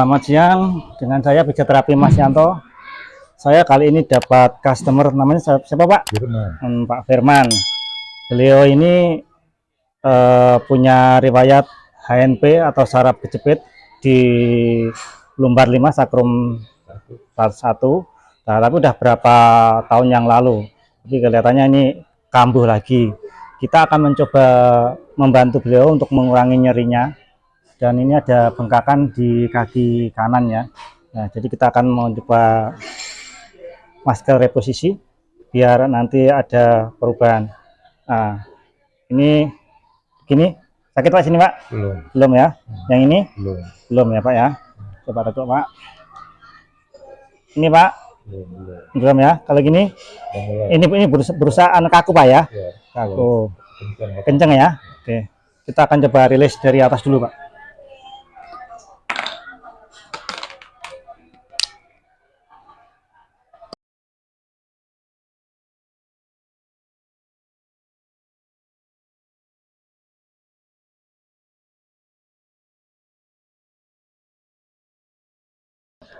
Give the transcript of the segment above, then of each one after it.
Selamat siang, dengan saya Fizioterapi Mas Yanto. Saya kali ini dapat customer namanya siapa, Pak? Firman. Hmm, Pak Firman. Beliau ini eh, punya riwayat HNP atau saraf kejepit di lumbar 5 sakrum 1. Nah, tapi udah berapa tahun yang lalu. Tapi kelihatannya ini kambuh lagi. Kita akan mencoba membantu beliau untuk mengurangi nyerinya. Dan ini ada bengkakan di kaki kanan ya. Nah, jadi kita akan mencoba masker reposisi biar nanti ada perubahan. Nah, ini gini sakit pak sini pak Belum. belum ya yang ini Belum. belum ya pak ya coba duduk pak ini pak Belum. Belum. belum ya kalau gini mulai. ini ini berusaha, anak kaku pak ya Ya. kaku kenceng ya oke kita akan coba rilis dari atas dulu pak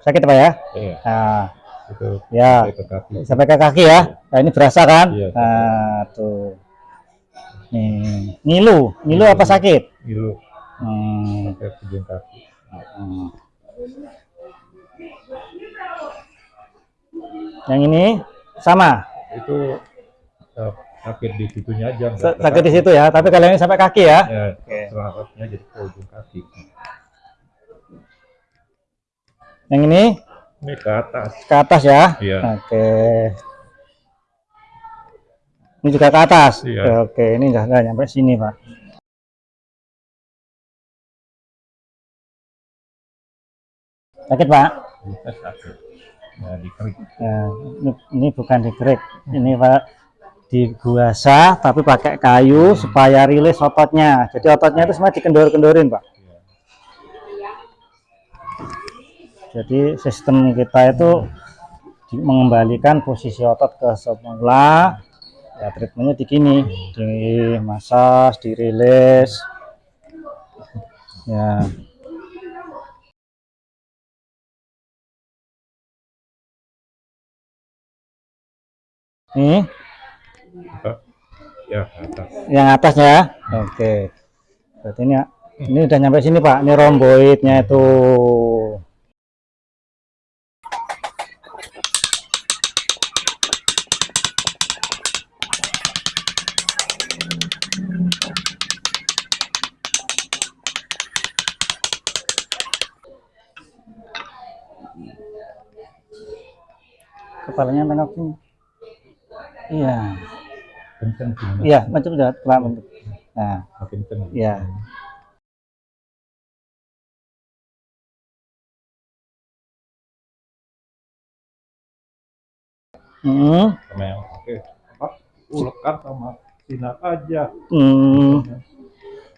sakit pak ya Iya. nah Itu. ya Sampai ke kaki. sampai ke kaki ya nah ini berasa kan Iya, nah tuh nih ngilu ngilu apa sakit Gilu. hmm. Sampai ujung kaki. hmm. yang ini sama Itu eh, sakit di situnya aja. sakit di situ ya tapi kalian ini sampai kaki ya Ya. Oke. Serapnya jadi ke ujung kaki. Yang ini Ini ke atas. ke atas ya Iya. oke ini juga ke atas Iya. oke ini enggak, enggak nyampe sini pak sakit pak sakit. Ya, di kerik. Ya, ini, ini bukan digerik, ini pak diguasa tapi pakai kayu supaya rilis ototnya. Jadi ototnya itu semua dikendor-kendorin pak. Jadi sistem kita itu mengembalikan posisi otot ke semula. Ya treatmentnya di gini, di masas, dirilis. Ya. Ini? Ya, atas. yang atas ya oke berarti ini ini udah nyampe sini pak ini romboidnya itu kepalanya tengok sini iya. Mas. iya macam udah telah bentuk nah Makin kencang. iya Hmm, Sama yang pakai apa? Ulekan sama sinar aja. hmm,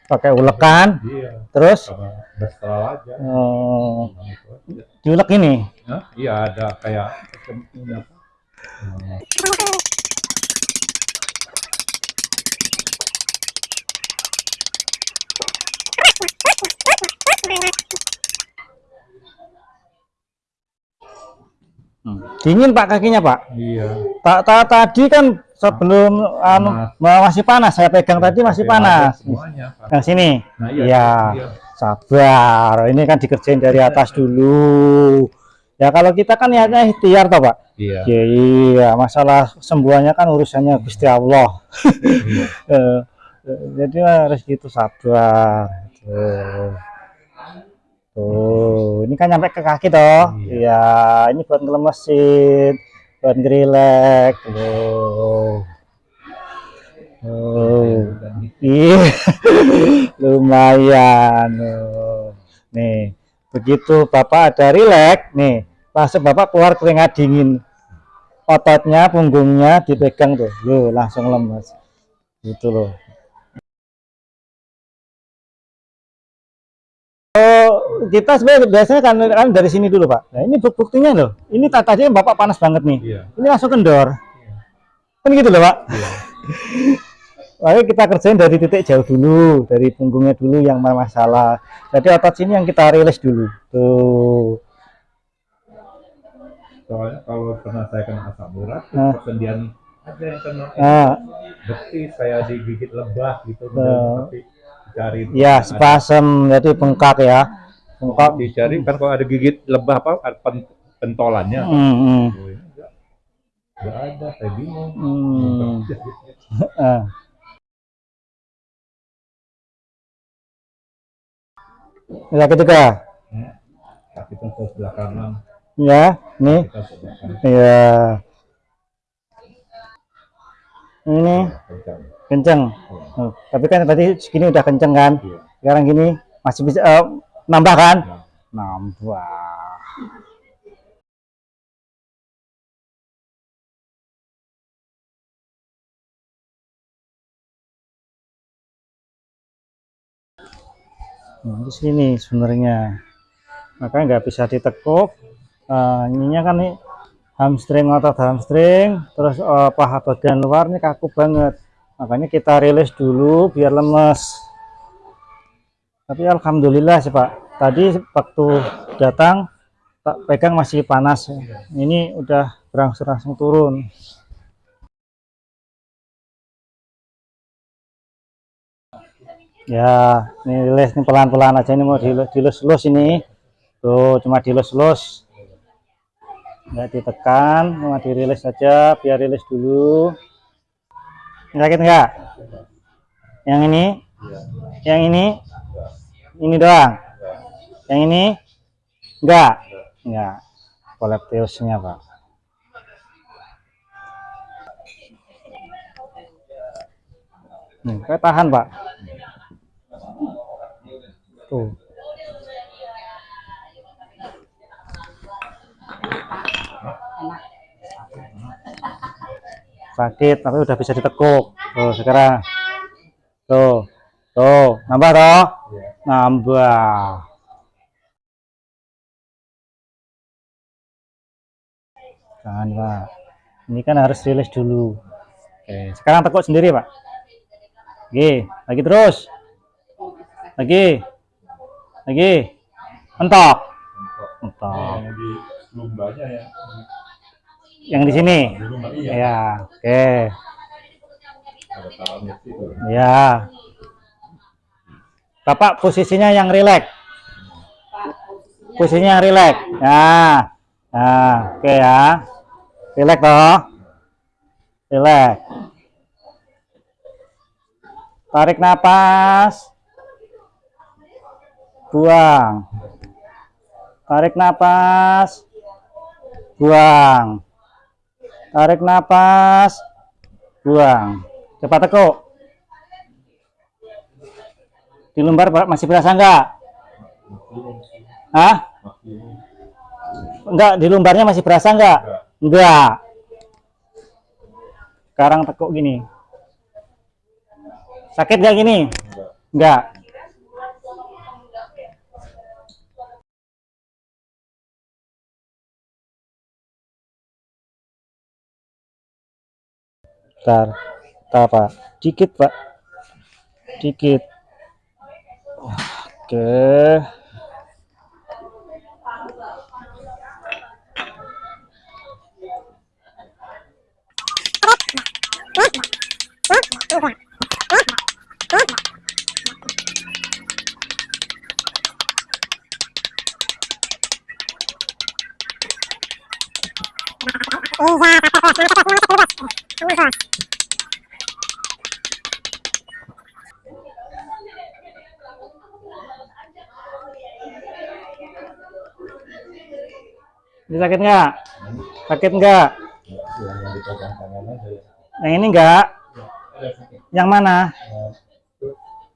pakai ulekan, Iya. terus Sama aja. aja. diulek ini. Hah? Iya ada kayak apa? Hmm, Hmm. Dingin pak kakinya pak. Iya. Tak ta, tadi kan sebelum anu masih panas saya pegang tadi masih ada panas. Semuanya. Pak. Yang sini. Nah, Iya. iya. Sabar. Ini kan dikerjain dari atas dulu. Ya kalau kita kan niatnya ikhtiar toh pak. Iya. Ya, iya masalah sembuhannya kan urusannya Gusti Allah. Iya. Eh, jadi harus gitu sabar tuh tuh ini kan nyampe ke kaki toh Iya. iya ini buat ngelemesin buat ngerilek tuh oh iya lumayan nih begitu bapak ada rileks nih langsung bapak keluar keringat dingin ototnya punggungnya dipegang tuh loh langsung lemes gitu loh Oh, kita sebenarnya biasanya kan, kan dari sini dulu pak nah ini buk- buktinya loh ini ta- tadinya bapak panas banget nih Iya. ini langsung kendor kan gitu loh pak Iya. Oke, kita kerjain dari titik jauh dulu, dari punggungnya dulu yang bermasalah. Jadi otot sini yang kita rilis dulu. Tuh. Soalnya kalau pernah saya kena asam urat, Nah. persendian ada yang kena Nah, betis saya digigit lebah gitu, Nah. tapi cari ya spasem, jadi bengkak ya. Bengkak. dicari kan kalau ada gigit lebah apa ada pen- pentolannya. Hmm, hmm, enggak. Enggak ada, saya bingung. hmm. Ya ketiga, Kaki kan ke sebelah kanan, ya, nih, ya, ini kenceng. Oh, tapi kan tadi segini udah kenceng kan? Iya. Sekarang gini masih bisa eh, nambah kan? Nah, Nambah. Nah, di sini sebenarnya makanya nggak bisa ditekuk Eh, ininya kan nih hamstring otot hamstring terus eh, paha bagian luar nih kaku banget. Makanya kita rilis dulu biar lemes. Tapi alhamdulillah sih pak. Tadi waktu datang tak pegang masih panas. Ini udah berangsur-angsur turun. Ya ini rilis nih pelan-pelan aja ini mau dilus- dilus-lus ini. Tuh cuma dilus-lus nggak ditekan cuma dirilis saja biar rilis dulu. Sakit nggak? Yang ini? Yang ini? Ini doang? Yang ini? Enggak enggak koleptiusnya pak. Nih kayak tahan pak. Tuh sakit tapi udah bisa ditekuk. Tuh sekarang. Tuh tuh. Nambah toh? Nambah. Jangan pak. Ini kan harus rilis dulu. Oke sekarang tekuk sendiri pak. Oke lagi terus. Lagi lagi. Mentok. Mentok. Yang di lumbanya ya. Yang di sini? Ya oke. Situ. ya bapak posisinya yang rileks? Posisinya yang rileks? Nah nah oke ya. Rileks toh? Rileks. Tarik napas. Buang. Tarik napas. Buang tarik napas. Buang. Cepat tekuk. Di lumbar Pak, masih berasa enggak? Hah? enggak di lumbarnya masih berasa enggak? Enggak. Sekarang tekuk gini. Sakit enggak gini? Enggak Bentar, bentar Pak. Dikit Pak. Dikit. Oke. Ini sakit enggak? Sakit enggak? Yang ya. Yang ini enggak? Yang mana?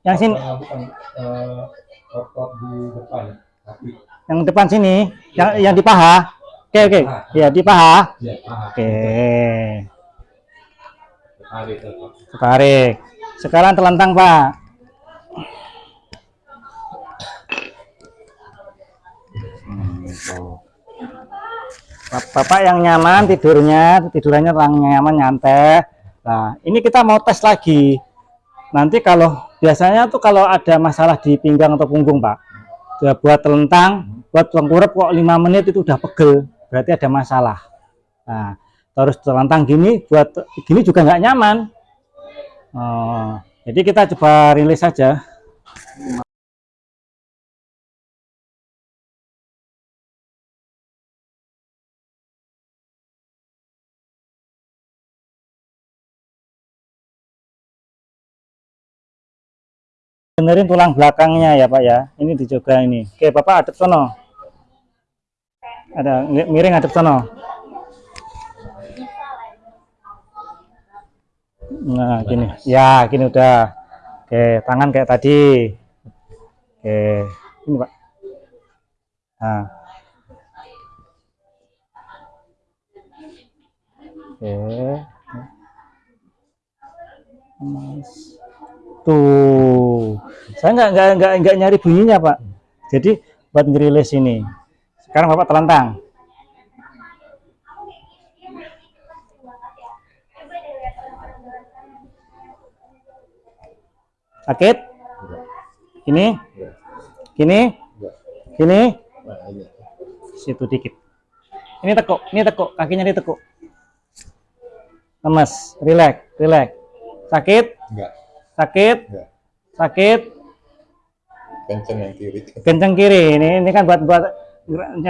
Yang sini, yang depan sini, yang yang di paha. Oke, oke. Ya, di paha. Oke. Tarik Tarik. Sekarang telentang, Pak. Bapak yang nyaman tidurnya, yang nyaman nyantai. Nah, ini kita mau tes lagi. nanti kalau biasanya tuh kalau ada masalah di pinggang atau punggung pak udah buat telentang buat tengkurap kok lima menit itu udah pegel berarti ada masalah nah terus telentang gini buat gini juga nggak nyaman Oh, jadi kita coba rilis saja benerin tulang belakangnya ya Pak ya. Ini dicoba ini. Oke, Bapak adep sono. Ada mi- miring adep sono. Nah, gini. Ya, gini udah. Oke, tangan kayak tadi. Oke, ini Pak. Nah. Oke. Mas. Tuh, saya nggak nggak nggak nggak nyari bunyinya pak. Jadi buat ngerilis ini. Sekarang bapak telentang. Sakit? Ini? Gini? Gini? Situ dikit. Ini tekuk, ini tekuk, kakinya ditekuk. Lemes, relax, relax. Sakit? Enggak, Sakit? enggak. Sakit? Kenceng yang kiri. kenceng kiri ini ini kan buat buat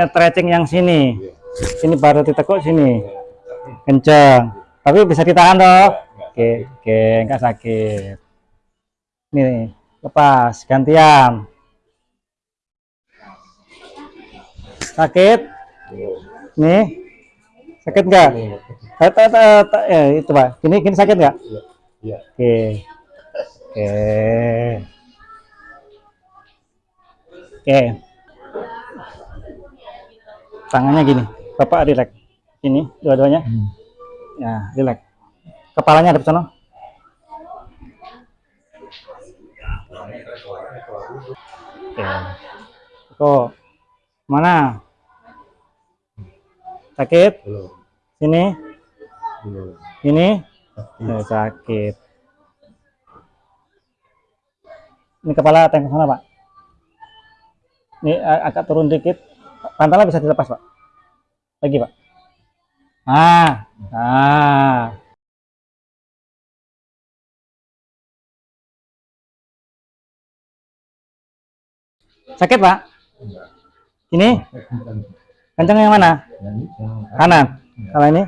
stretching yang sini Iya. sini baru ditekuk sini kenceng tapi bisa ditahan toh oke oke enggak sakit ini lepas gantian. Sakit? Nih sakit enggak eh, eh, eh, eh, eh, itu pak. Gini gini sakit enggak Iya. Iya. oke. Oke. Oke. Tangannya gini. Bapak relax. Ini dua-duanya. Ya relax. Kepalanya ada di sana oke kok mana? Sakit? Belum. sini? Belum. ini? Eh, sakit. Ini kepala tengok sana pak. Ini agak turun dikit. Pantalnya bisa dilepas pak. Lagi pak. Ah. Ah sakit pak? Enggak. ini? Kencang yang mana? Ini kanan. Kalau ini?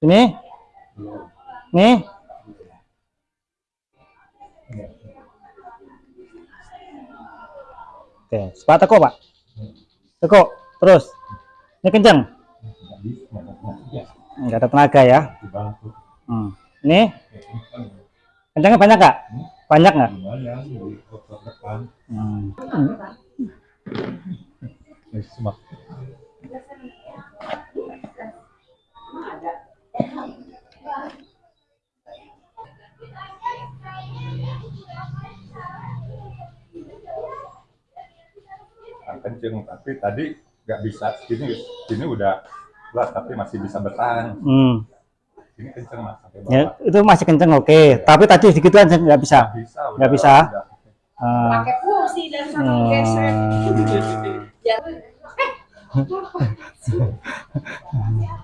Ini? Enggak. oke sepatu kok pak? Tekuk terus. Ini kencang Enggak ada tenaga ya. Hmm. ini kenceng. kencangnya banyak kak banyak nggak hmm. Kenceng tapi tadi nggak bisa sini sini udah keluar tapi masih bisa bertahan Hmm. Kenceng mas ya itu masih kencang oke tapi tadi segitu aja nggak bisa bisa udah, Nggak bisa? Ah, pakai kursi dan sana geser. hmm. Ya.